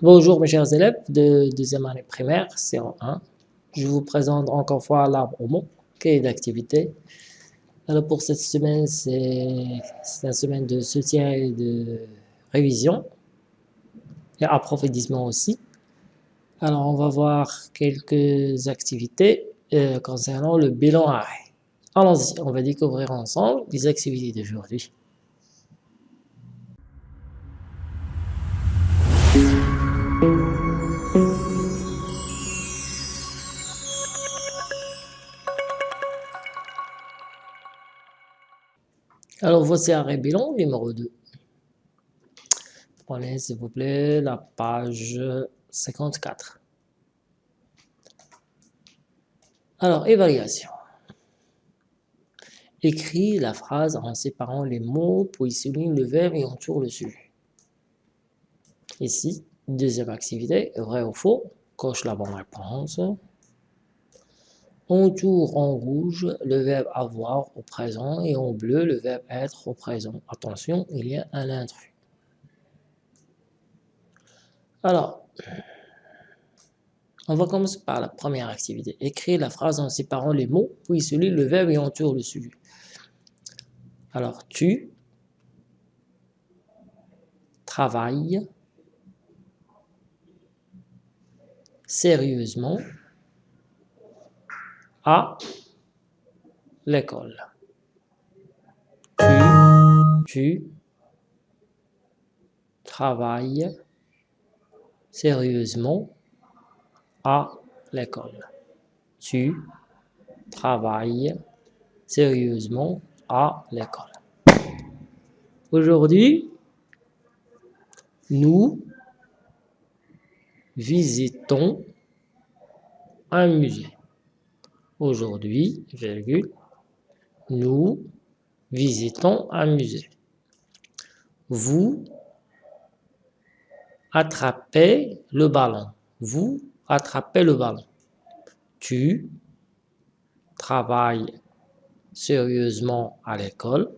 Bonjour mes chers élèves de deuxième année primaire, C1. Je vous présente encore fois l'arbre au mot, cahier d'activité. Alors pour cette semaine, c'est une semaine de soutien et de révision et approfondissement aussi. Alors on va voir quelques activités euh, concernant le bilan arrêt. Allons-y, on va découvrir ensemble les activités d'aujourd'hui. Alors voici un bilan numéro 2. Prenez s'il vous plaît la page 54. Alors, évaluation. Écris la phrase en séparant les mots, puis souligne le verbe et entoure le sujet. Ici, deuxième activité, vrai ou faux, coche la bonne réponse. Entoure en rouge le verbe avoir au présent et en bleu le verbe être au présent. Attention, il y a un intrus. Alors, on va commencer par la première activité. Écrire la phrase en séparant les mots, puis celui le verbe et entoure le sujet. Alors, tu travailles sérieusement à l'école. Tu, tu travailles sérieusement à l'école. Tu travailles sérieusement à l'école. Aujourd'hui, nous visitons un musée. Aujourd'hui, nous visitons un musée. Vous attrapez le ballon. Vous attrapez le ballon. Tu travailles sérieusement à l'école.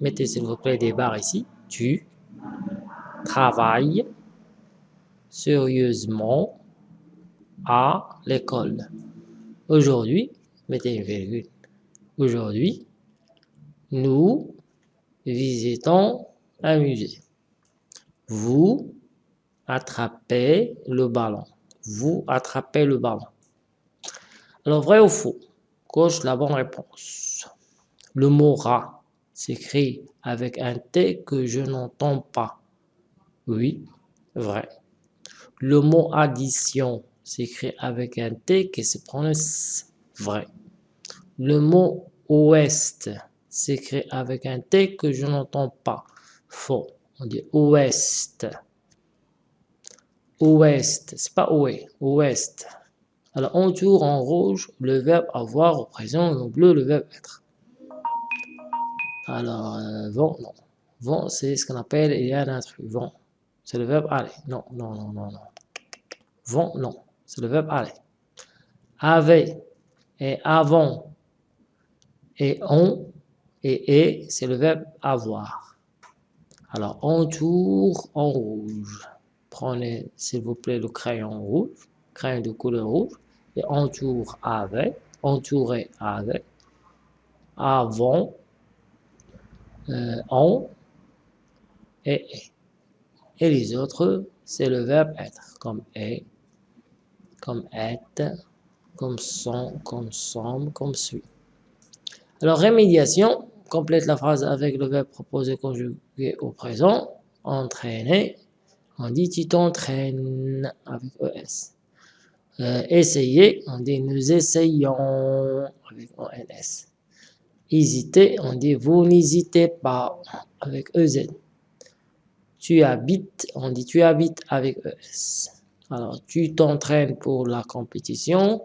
Mettez s'il vous plaît des barres ici. Tu travailles sérieusement à l'école. Aujourd'hui, mettez une virgule. Aujourd'hui, nous visitons un musée. Vous attrapez le ballon. Vous attrapez le ballon. Alors, vrai ou faux? Coche la bonne réponse. Le mot rat s'écrit avec un T que je n'entends pas. Oui, vrai. Le mot addition s'écrit avec un T qui se prononce vrai. Le mot ouest s'écrit avec un T que je n'entends pas. Faux. On dit ouest. Ouest. C'est pas oué. Ouest. Alors, on tourne en rouge le verbe avoir au présent et en bleu le verbe être. Alors, euh, vont, non. Vont, c'est ce qu'on appelle, il y a un intrus. Vont. C'est le verbe aller. Non, non, non, non, non. Vont, non c'est le verbe aller. Avait et avant et on et et, c'est le verbe avoir. Alors, entoure en rouge. Prenez, s'il vous plaît, le crayon rouge, crayon de couleur rouge, et entoure avec, entourer avec, avant, euh, on et et. Et les autres, c'est le verbe être, comme est, comme être, comme sont, comme sommes, comme suit. Alors, rémédiation, complète la phrase avec le verbe proposé conjugué au présent. Entraîner, on dit tu t'entraînes avec ES. Euh, essayer, on dit nous essayons avec ONS. Hésiter, on dit vous n'hésitez pas avec EZ. Tu habites, on dit tu habites avec ES. Alors, tu t'entraînes pour la compétition.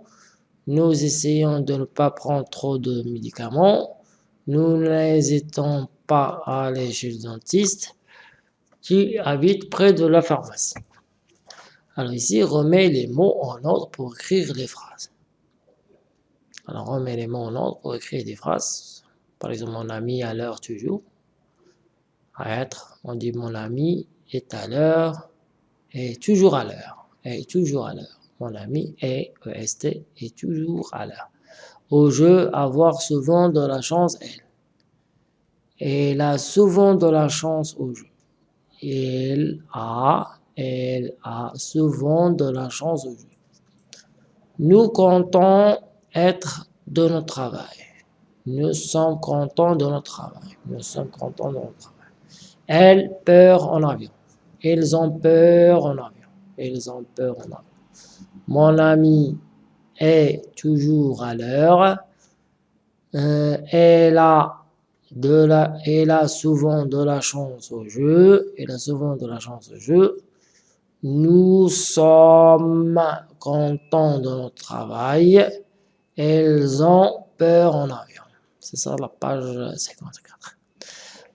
Nous essayons de ne pas prendre trop de médicaments. Nous n'hésitons pas à aller chez le dentiste. Tu habites près de la pharmacie. Alors ici, remets les mots en ordre pour écrire les phrases. Alors, remets les mots en ordre pour écrire des phrases. Par exemple, mon ami à l'heure toujours. À être, on dit mon ami est à l'heure est toujours à l'heure. Est toujours à l'heure. Mon ami est, EST, est toujours à l'heure. Au jeu, avoir souvent de la chance, elle. Elle a souvent de la chance au jeu. Elle a, elle a souvent de la chance au jeu. Nous comptons être de notre travail. Nous sommes contents de notre travail. Nous sommes contents de notre travail. Elles peur en avion. Ils ont peur en avion. Ils ont peur en avion. Mon ami est toujours à l'heure. Euh, elle a de la, elle a souvent de la chance au jeu. Elle a souvent de la chance au jeu. Nous sommes contents de notre travail. Elles ont peur en avion. C'est ça la page 54.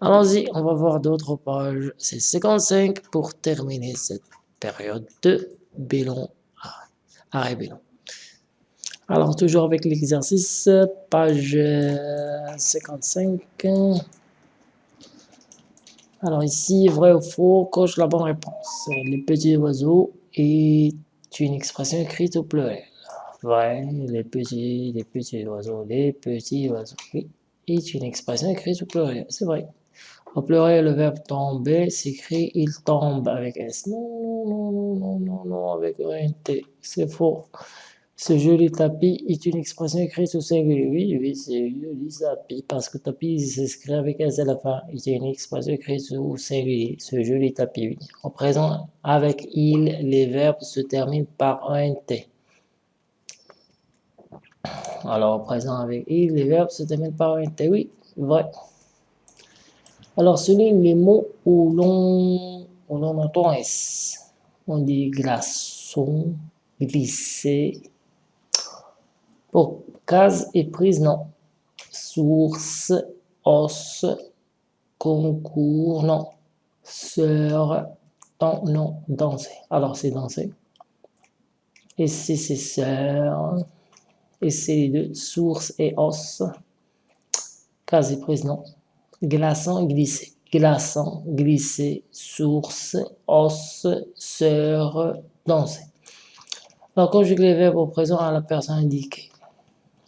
Allons-y, on va voir d'autres pages. C'est 55 pour terminer cette période de bilan, arrêt bilan. Alors, toujours avec l'exercice, page 55. Alors ici, vrai ou faux, coche la bonne réponse. Les petits oiseaux est une expression écrite au pluriel. Vrai, les petits, les petits oiseaux, les petits oiseaux. Oui, est une expression écrite au pluriel. C'est vrai. Au pluriel, le verbe tomber s'écrit il tombe avec S. Non, non, non, non, non, non, avec un T. C'est faux. Ce joli tapis est une expression écrite au singulier. Oui, oui, c'est joli tapis, parce que tapis s'écrit avec S à la fin. C'est une expression écrite au singulier. Ce joli tapis, oui. En présent, avec il, les verbes se terminent par un T. Alors, présent avec il, les verbes se terminent par un T. Oui, vrai. Alors, souligne les mots où l'on entend S. On dit glaçon, glisser. Pour case et prise, non. Source, os, concours, non. Sœur, non. Danser. Alors, c'est danser. Et c'est sœur et c'est les deux, source et os. Case prise, non. Glaçant, glisser. Glaçant, glisser, source, os, sœur, danser. Alors, conjugue les verbes au présent à la personne indiquée.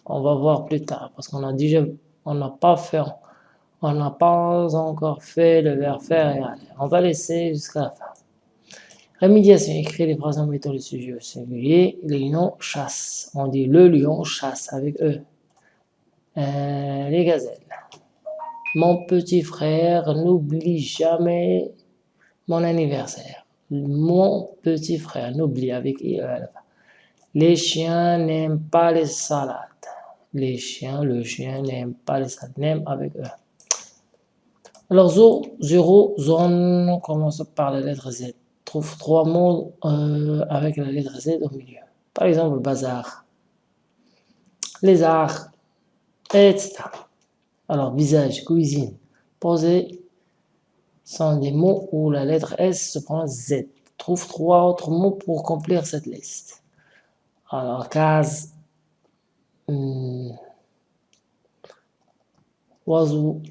On va voir plus tard, parce qu'on a déjà, on n'a pas fait, on n'a pas encore fait le verbe faire et aller. On va laisser jusqu'à la fin. Rémédiation, écrit les phrases en mettant le sujet au singulier. Les lions chassent. On dit le lion chasse avec eux. Euh, les gazelles. Mon petit frère n'oublie jamais mon anniversaire. Mon petit frère n'oublie avec eux. Les chiens n'aiment pas les salades. Les chiens, le chien n'aime pas les salades, n'aime avec eux. Alors, zéro, zone, on commence par la lettre Z trouve trois mots euh, avec la lettre Z au milieu. Par exemple, bazar, les arts, etc. Alors, visage, cuisine, poser sont des mots où la lettre S se prend Z. Trouve trois autres mots pour compléter cette liste. Alors, case, hum, oiseau,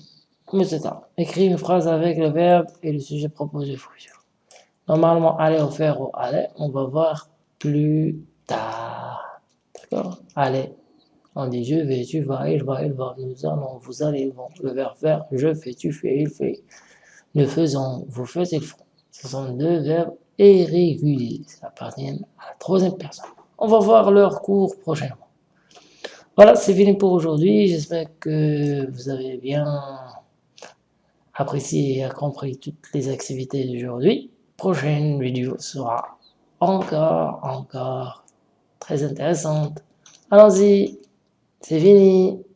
etc. Écris une phrase avec le verbe et le sujet proposé. Normalement, aller au faire ou aller, on va voir plus tard. D'accord? Allez. On dit je vais, tu vas, il va, il va, nous allons, vous allez, vont. Le verbe faire, je fais, tu fais, il fait. Nous faisons, vous faites, ils font. Ce sont deux verbes irréguliers. Ça appartient à la troisième personne. On va voir leur cours prochainement. Voilà, c'est fini pour aujourd'hui. J'espère que vous avez bien apprécié et compris toutes les activités d'aujourd'hui prochaine vidéo sera encore, encore très intéressante. Allons-y, c'est fini.